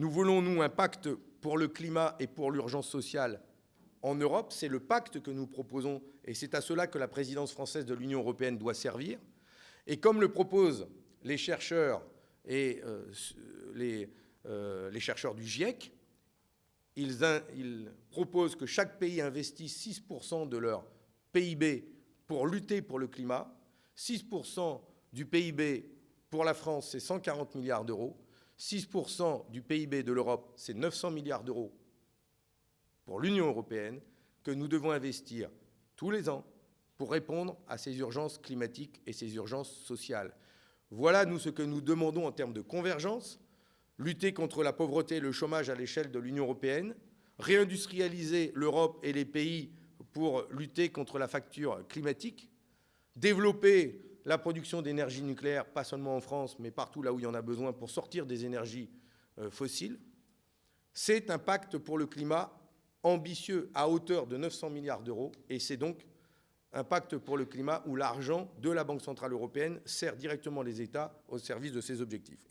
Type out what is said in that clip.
Nous voulons, nous, un pacte pour le climat et pour l'urgence sociale en Europe. C'est le pacte que nous proposons et c'est à cela que la présidence française de l'Union européenne doit servir. Et comme le proposent les chercheurs et euh, les, euh, les, chercheurs du GIEC, ils, ils, proposent que chaque pays investisse 6% de leur PIB pour lutter pour le climat. 6% du PIB pour la France, c'est 140 milliards d'euros. 6% du PIB de l'Europe, c'est 900 milliards d'euros pour l'Union européenne que nous devons investir tous les ans pour répondre à ces urgences climatiques et ces urgences sociales. Voilà, nous, ce que nous demandons en termes de convergence, lutter contre la pauvreté et le chômage à l'échelle de l'Union européenne, réindustrialiser l'Europe et les pays pour lutter contre la facture climatique, développer la production d'énergie nucléaire, pas seulement en France, mais partout là où il y en a besoin pour sortir des énergies euh, fossiles. C'est un pacte pour le climat ambitieux à hauteur de 900 milliards d'euros et c'est donc un pacte pour le climat où l'argent de la Banque centrale européenne sert directement les États au service de ces objectifs.